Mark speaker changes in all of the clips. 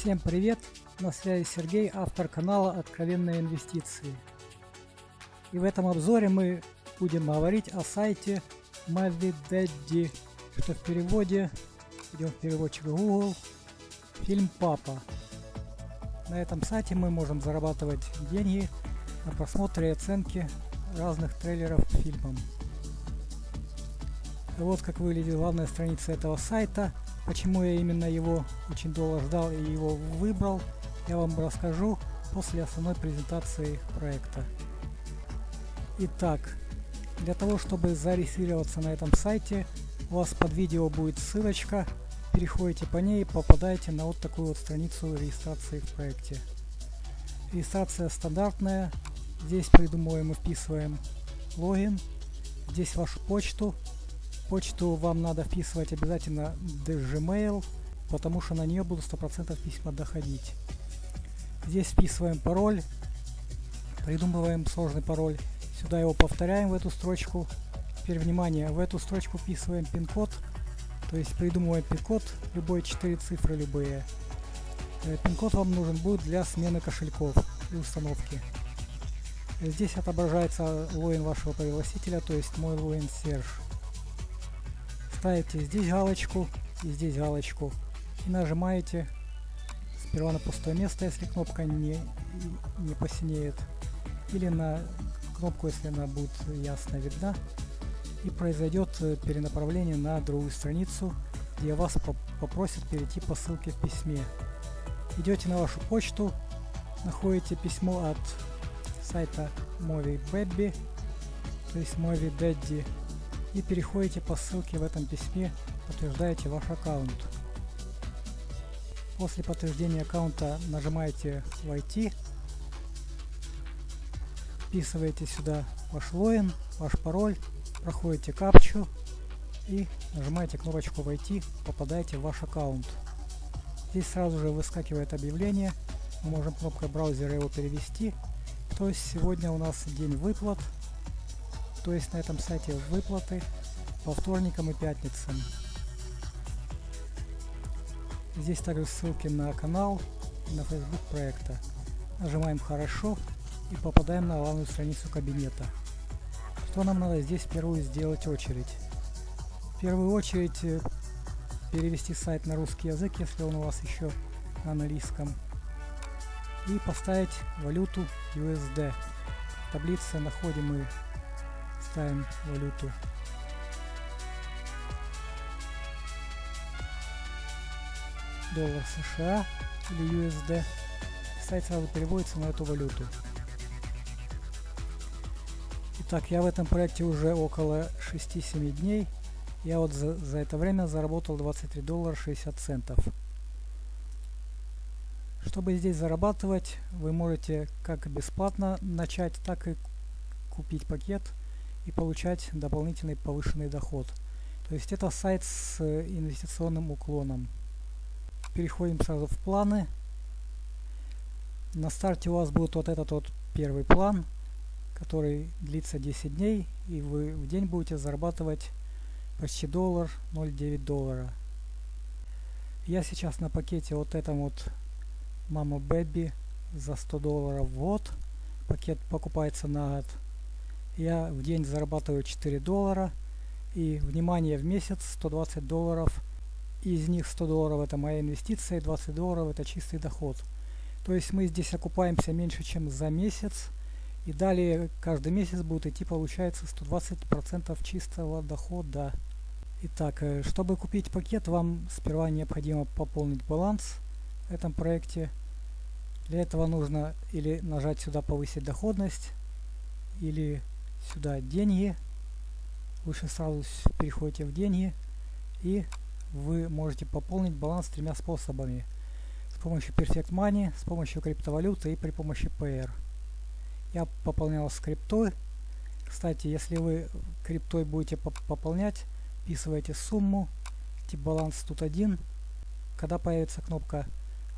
Speaker 1: Всем привет! На связи Сергей, автор канала Откровенные инвестиции. И в этом обзоре мы будем говорить о сайте MaviDaddy, что в переводе, идем в переводчик Google, фильм «Папа». На этом сайте мы можем зарабатывать деньги на просмотре и оценке разных трейлеров к фильмам. И вот как выглядит главная страница этого сайта – Почему я именно его очень долго ждал и его выбрал, я вам расскажу после основной презентации проекта. Итак, для того, чтобы зарегистрироваться на этом сайте, у вас под видео будет ссылочка, переходите по ней и попадаете на вот такую вот страницу регистрации в проекте. Регистрация стандартная, здесь придумываем и вписываем логин, здесь вашу почту, Почту вам надо вписывать обязательно Gmail, потому что на нее будут 100% письма доходить. Здесь вписываем пароль, придумываем сложный пароль. Сюда его повторяем в эту строчку. Теперь внимание, в эту строчку вписываем пин-код, то есть придумываем пин-код, любой 4 цифры любые. Э, пин-код вам нужен будет для смены кошельков и установки. Здесь отображается логин вашего пригласителя, то есть мой логин Serge ставите здесь галочку и здесь галочку. И нажимаете сперва на пустое место, если кнопка не, не посинеет, или на кнопку, если она будет ясно видна, и произойдет э, перенаправление на другую страницу, где вас попросят перейти по ссылке в письме. Идете на вашу почту, находите письмо от сайта Movie Baby, то есть Movie Daddy и переходите по ссылке в этом письме, подтверждаете ваш аккаунт. После подтверждения аккаунта нажимаете «Войти», вписываете сюда ваш логин, ваш пароль, проходите капчу и нажимаете кнопочку «Войти», попадаете в ваш аккаунт. Здесь сразу же выскакивает объявление, мы можем кнопкой браузера его перевести. То есть сегодня у нас день выплат, то есть на этом сайте выплаты по вторникам и пятницам. Здесь также ссылки на канал и на Facebook проекта. Нажимаем «Хорошо» и попадаем на главную страницу кабинета. Что нам надо здесь впервые сделать очередь? В первую очередь э, перевести сайт на русский язык, если он у вас еще на английском. И поставить валюту USD. В таблице находим мы ставим валюту доллар США или USD. Сайт сразу переводится на эту валюту. Итак, я в этом проекте уже около 6-7 дней. Я вот за, за это время заработал 23 доллара 60 центов. Чтобы здесь зарабатывать, вы можете как бесплатно начать, так и купить пакет – и получать дополнительный повышенный доход. То есть это сайт с инвестиционным уклоном. Переходим сразу в планы. На старте у вас будет вот этот вот первый план, который длится 10 дней, и вы в день будете зарабатывать почти доллар, 0,9 доллара. Я сейчас на пакете вот этом вот Мама Бэби за 100 долларов в год. Пакет покупается на год я в день зарабатываю 4 доллара. И, внимание, в месяц 120 долларов. Из них 100 долларов это моя инвестиция, 20 долларов это чистый доход. То есть мы здесь окупаемся меньше, чем за месяц. И далее каждый месяц будет идти, получается, 120% чистого дохода. Итак, э, чтобы купить пакет, вам сперва необходимо пополнить баланс в этом проекте. Для этого нужно или нажать сюда повысить доходность, или сюда деньги. Лучше сразу переходите в деньги. И вы можете пополнить баланс тремя способами. С помощью Perfect Money, с помощью криптовалюты и при помощи PR. Я пополнял с криптой. Кстати, если вы криптой будете пополнять, вписывайте сумму, тип баланс тут один. Когда появится кнопка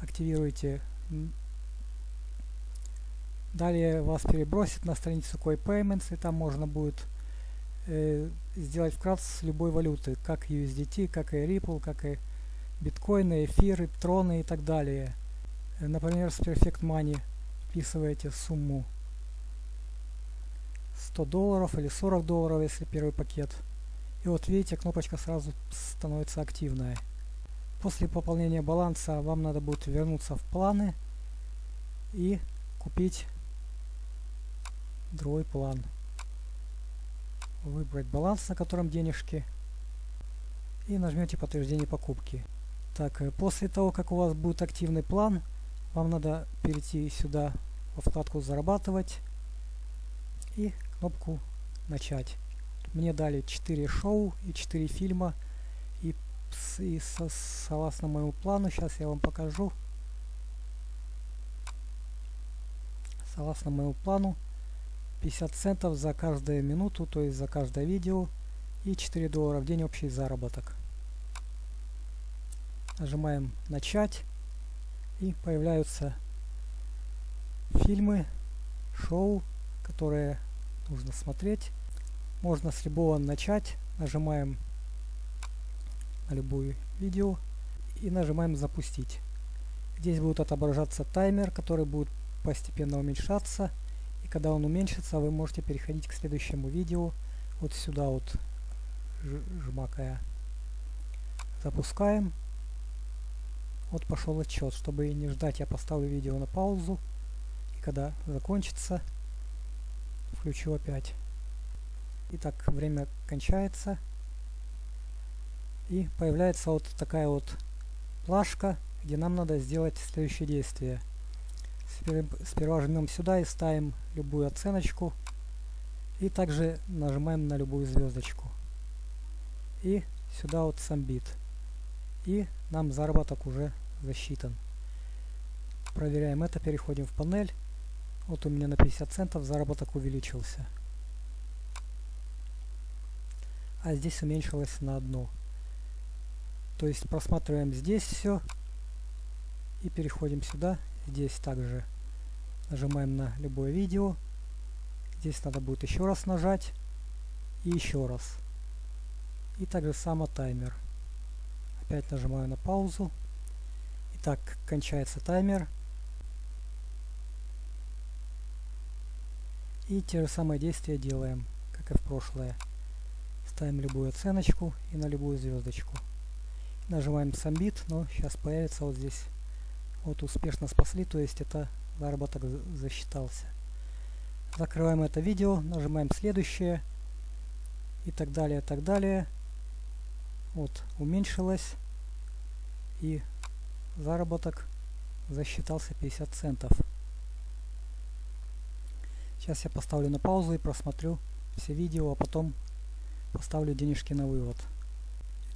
Speaker 1: «Активируйте Далее вас перебросит на страницу CoinPayments, и там можно будет э, сделать с любой валюты, как USDT, как и Ripple, как и биткоины, эфиры, троны и так далее. Например, с Perfect Money вписываете сумму 100 долларов или 40 долларов, если первый пакет. И вот видите, кнопочка сразу становится активная. После пополнения баланса вам надо будет вернуться в планы и купить другой план. Выбрать баланс, на котором денежки. И нажмете подтверждение покупки. Так, э, после того, как у вас будет активный план, вам надо перейти сюда во вкладку «Зарабатывать» и кнопку «Начать». Мне дали 4 шоу и 4 фильма. И, и со, согласно моему плану, сейчас я вам покажу. Согласно моему плану, 50 центов за каждую минуту, то есть за каждое видео. И 4 доллара в день общий заработок. Нажимаем «Начать». И появляются фильмы, шоу, которые нужно смотреть. Можно с любого начать. Нажимаем на любую видео и нажимаем запустить. Здесь будет отображаться таймер, который будет постепенно уменьшаться. Когда он уменьшится, вы можете переходить к следующему видео. Вот сюда вот жмакая. Запускаем. Вот пошел отчет. Чтобы не ждать, я поставлю видео на паузу. И когда закончится, включу опять. Итак, время кончается. И появляется вот такая вот плашка, где нам надо сделать следующее действие. Сперва жмем сюда и ставим любую оценочку. И также нажимаем на любую звездочку. И сюда вот самбит. И нам заработок уже засчитан. Проверяем это, переходим в панель. Вот у меня на 50 центов заработок увеличился. а здесь уменьшилось на одну. То есть просматриваем здесь все и переходим сюда. Здесь также нажимаем на любое видео. Здесь надо будет еще раз нажать и еще раз. И также само таймер. Опять нажимаю на паузу. Итак, кончается таймер. И те же самые действия делаем, как и в прошлое. Ставим любую оценочку и на любую звездочку. Нажимаем Submit, но сейчас появится вот здесь. Вот успешно спасли, то есть это заработок засчитался. Закрываем это видео, нажимаем следующее и так далее, так далее. Вот, уменьшилось и заработок засчитался 50 центов. Сейчас я поставлю на паузу и просмотрю все видео, а потом поставлю денежки на вывод.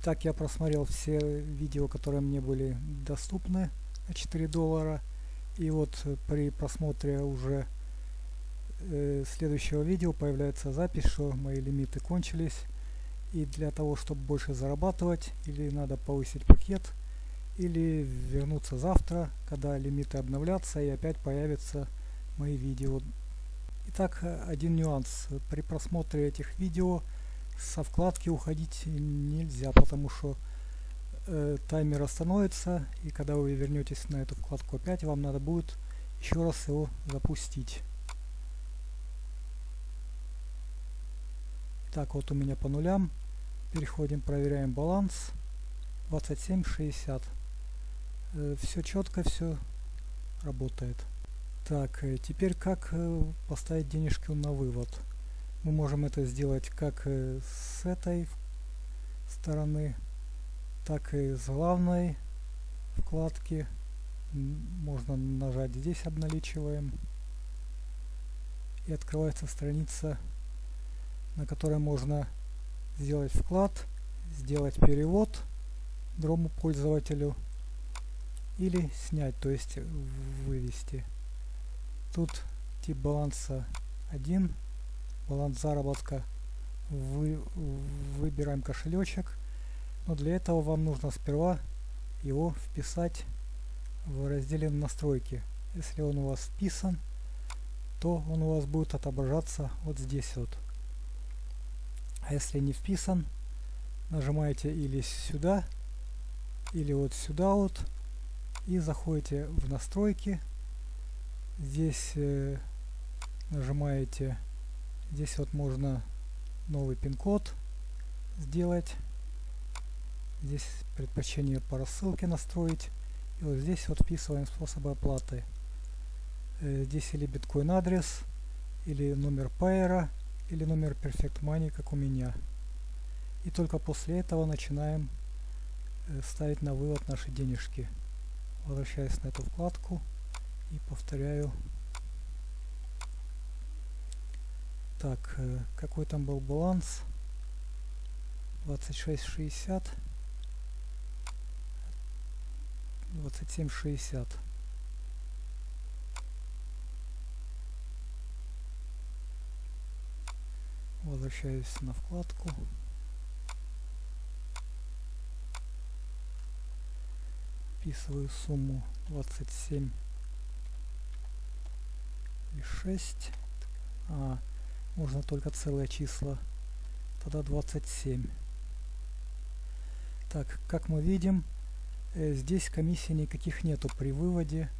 Speaker 1: Итак, я просмотрел все видео, которые мне были доступны 4 доллара. И вот при просмотре уже э, следующего видео появляется запись, что мои лимиты кончились. И для того, чтобы больше зарабатывать, или надо повысить пакет, или вернуться завтра, когда лимиты обновлятся и опять появятся мои видео. Итак, один нюанс. При просмотре этих видео со вкладки уходить нельзя, потому что э, таймер остановится, и когда вы вернетесь на эту вкладку опять, вам надо будет еще раз его запустить. Так, вот у меня по нулям. Переходим, проверяем баланс. 27,60. Э, все четко, все работает. Так, э, теперь как э, поставить денежки на вывод? Мы можем это сделать как с этой стороны, так и с главной вкладки. Можно нажать здесь обналичиваем. И открывается страница, на которой можно сделать вклад, сделать перевод другому пользователю или снять, то есть вывести. Тут тип баланса 1 баланс заработка, вы, выбираем кошелечек. Но для этого вам нужно сперва его вписать в разделе настройки. Если он у вас вписан, то он у вас будет отображаться вот здесь вот. А если не вписан, нажимаете или сюда, или вот сюда вот, и заходите в настройки. Здесь э, нажимаете, здесь вот можно новый пин-код сделать. Здесь предпочтение по рассылке настроить. И вот здесь вот вписываем способы оплаты. Э, здесь или биткоин адрес, или номер пайера, или номер Perfect Money, как у меня. И только после этого начинаем э, ставить на вывод наши денежки. Возвращаюсь на эту вкладку и повторяю. Так, э, какой там был баланс? 26,60. 27,60. Возвращаюсь на вкладку. Вписываю сумму 27 и 6. А, можно только целые числа. Тогда 27. Так, как мы видим, здесь комиссии никаких нету при выводе.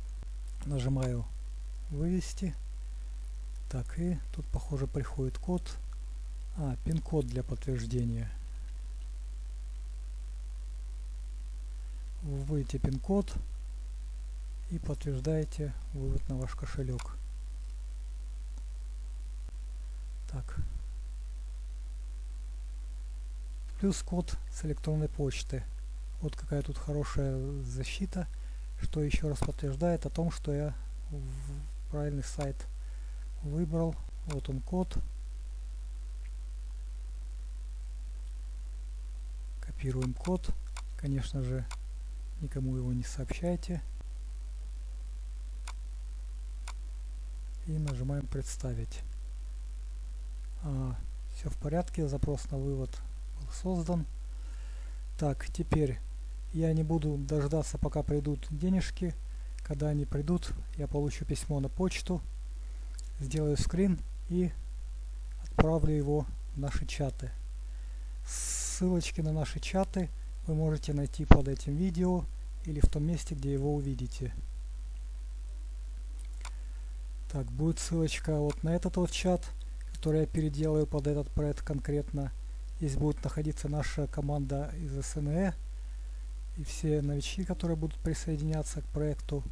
Speaker 1: Нажимаю вывести. Так, и тут, похоже, приходит код. А, пин-код для подтверждения. Вводите пин-код и подтверждаете вывод на ваш кошелек. Так. Плюс код с электронной почты. Вот какая тут хорошая защита, что еще раз подтверждает о том, что я правильный сайт выбрал. Вот он код. Копируем код. Конечно же, никому его не сообщайте. И нажимаем «Представить». А, все в порядке, запрос на вывод был создан. Так, теперь я не буду дождаться, пока придут денежки. Когда они придут, я получу письмо на почту, сделаю скрин и отправлю его в наши чаты. Ссылочки на наши чаты вы можете найти под этим видео или в том месте, где его увидите. Так, будет ссылочка вот на этот вот чат, который я переделаю под этот проект конкретно. Здесь будет находиться наша команда из СНЭ и все новички, которые будут присоединяться к проекту.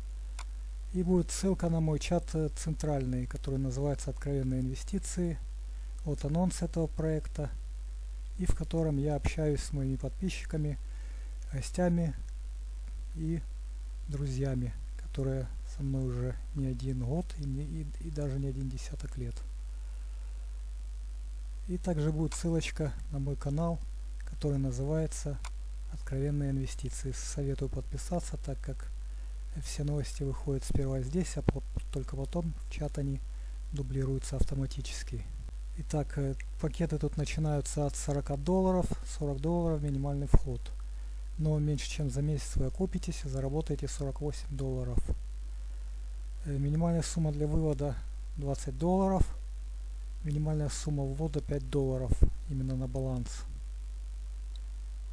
Speaker 1: И будет ссылка на мой чат центральный, который называется «Откровенные инвестиции». Вот анонс этого проекта и в котором я общаюсь с моими подписчиками, гостями и друзьями, которые со мной уже не один год и, не, и, и даже не один десяток лет. И также будет ссылочка на мой канал, который называется «Откровенные инвестиции». Советую подписаться, так как все новости выходят сперва здесь, а только потом в чат они дублируются автоматически. Итак, э, пакеты тут начинаются от 40 долларов, 40 долларов минимальный вход. Но меньше чем за месяц вы окупитесь и заработаете 48 долларов. Э, минимальная сумма для вывода 20 долларов. Минимальная сумма ввода 5 долларов именно на баланс.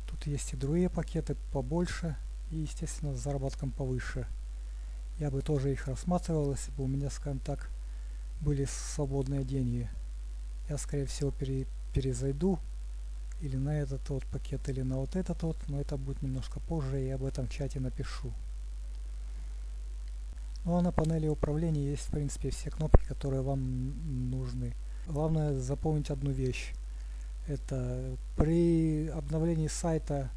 Speaker 1: Тут есть и другие пакеты побольше и естественно с заработком повыше. Я бы тоже их рассматривал, если бы у меня, скажем так, были свободные деньги я скорее всего пере, перезайду или на этот вот пакет, или на вот этот вот, но это будет немножко позже, и я об этом в чате напишу. Ну а на панели управления есть в принципе все кнопки, которые вам нужны. Главное запомнить одну вещь. Это при обновлении сайта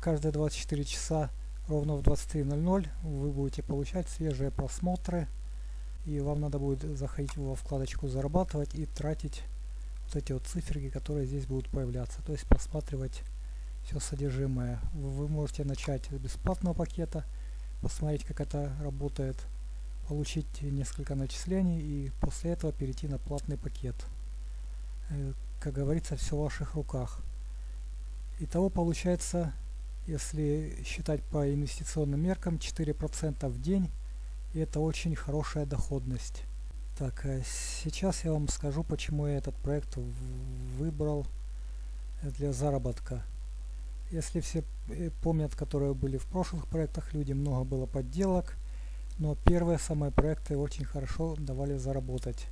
Speaker 1: каждые 24 часа ровно в 23.00 вы будете получать свежие просмотры и вам надо будет заходить во вкладочку зарабатывать и тратить вот эти вот циферки, которые здесь будут появляться, то есть просматривать все содержимое. Вы можете начать с бесплатного пакета, посмотреть как это работает, получить несколько начислений и после этого перейти на платный пакет. Э, как говорится, все в ваших руках. Итого получается, если считать по инвестиционным меркам, 4% в день и это очень хорошая доходность. Так, а сейчас я вам скажу, почему я этот проект выбрал для заработка. Если все э, помнят, которые были в прошлых проектах люди, много было подделок, но первые самые проекты очень хорошо давали заработать.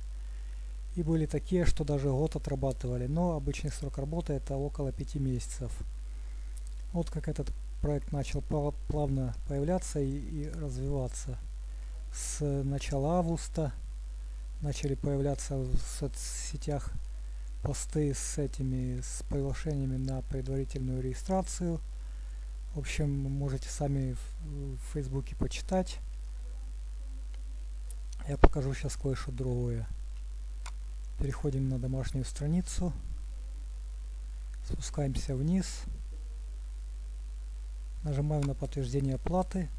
Speaker 1: И были такие, что даже год отрабатывали, но обычный срок работы это около 5 месяцев. Вот как этот проект начал плавно появляться и, и развиваться. С начала августа начали появляться в соцсетях посты с этими с приглашениями на предварительную регистрацию. В общем, можете сами в, в Фейсбуке почитать. Я покажу сейчас кое-что другое. Переходим на домашнюю страницу. Спускаемся вниз. Нажимаем на подтверждение оплаты.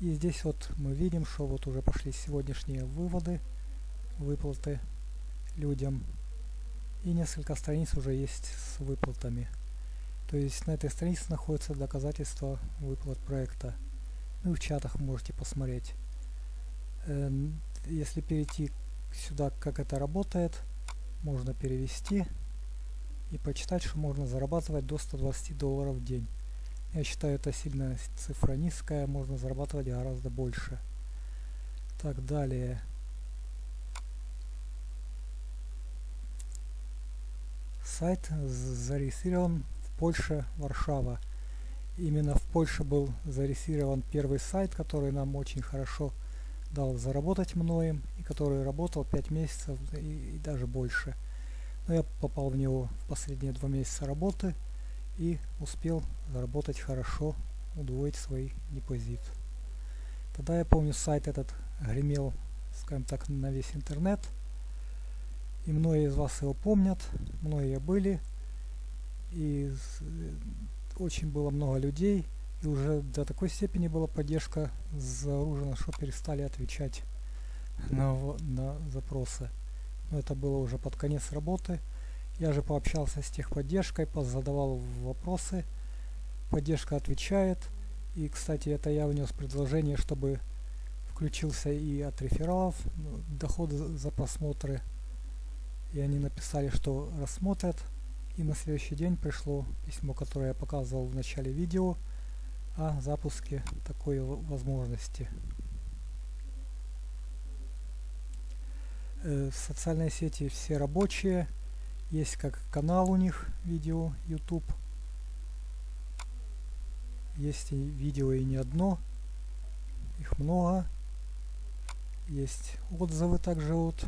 Speaker 1: И здесь вот мы видим, что вот уже пошли сегодняшние выводы, выплаты людям. И несколько страниц уже есть с выплатами. То есть на этой странице находится доказательства выплат проекта. Ну и в чатах можете посмотреть. Эм, если перейти сюда, как это работает, можно перевести и почитать, что можно зарабатывать до 120 долларов в день. Я считаю, это сильно цифра низкая, можно зарабатывать гораздо больше. Так, далее. Сайт зарегистрирован в Польше, Варшава. Именно в Польше был зарегистрирован первый сайт, который нам очень хорошо дал заработать многим, и который работал 5 месяцев и, и даже больше. Но я попал в него в последние два месяца работы и успел заработать хорошо, удвоить свой депозит. Тогда я помню сайт этот гремел, скажем так, на весь интернет. И многие из вас его помнят, многие были. И очень было много людей. И уже до такой степени была поддержка заоружена, что перестали отвечать на, на запросы. Но это было уже под конец работы. Я же пообщался с техподдержкой, задавал вопросы. Поддержка отвечает. И, кстати, это я внес предложение, чтобы включился и от рефералов ну, доход за просмотры. И они написали, что рассмотрят. И на следующий день пришло письмо, которое я показывал в начале видео о запуске такой возможности. Э, социальные сети все рабочие. Есть как канал у них видео YouTube. Есть и видео и не одно. Их много. Есть отзывы также вот.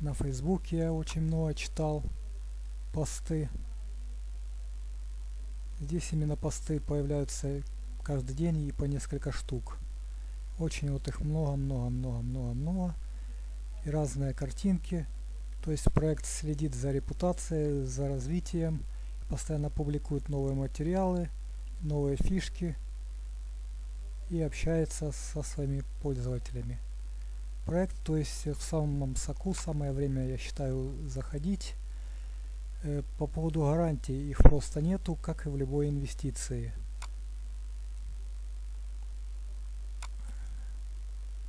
Speaker 1: На Фейсбуке я очень много читал посты. Здесь именно посты появляются каждый день и по несколько штук. Очень вот их много-много-много-много-много и разные картинки. То есть проект следит за репутацией, за развитием, постоянно публикует новые материалы, новые фишки и общается со своими пользователями. Проект, то есть в самом соку, самое время, я считаю, заходить. Э, по поводу гарантий, их просто нету, как и в любой инвестиции.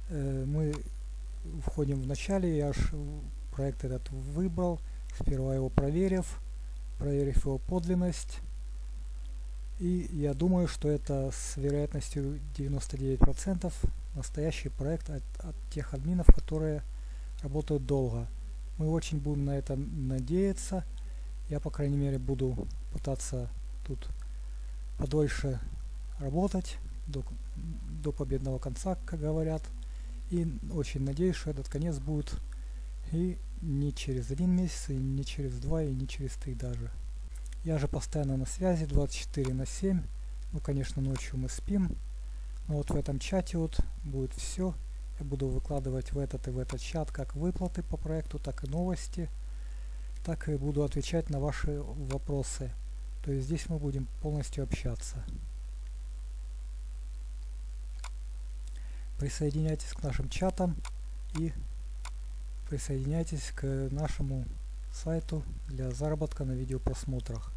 Speaker 1: Э, мы входим в начале, я аж проект этот выбрал, сперва его проверив, проверив его подлинность. И я думаю, что это с вероятностью 99% настоящий проект от, от тех админов, которые работают долго. Мы очень будем на это надеяться. Я, по крайней мере, буду пытаться тут подольше работать до, до победного конца, как говорят. И очень надеюсь, что этот конец будет и не через один месяц, и не через два, и не через три даже. Я же постоянно на связи 24 на 7. Ну, конечно, ночью мы спим. Но вот в этом чате вот будет все. Я буду выкладывать в этот и в этот чат как выплаты по проекту, так и новости. Так и буду отвечать на ваши вопросы. То есть здесь мы будем полностью общаться. присоединяйтесь к нашим чатам и присоединяйтесь к нашему сайту для заработка на видеопросмотрах.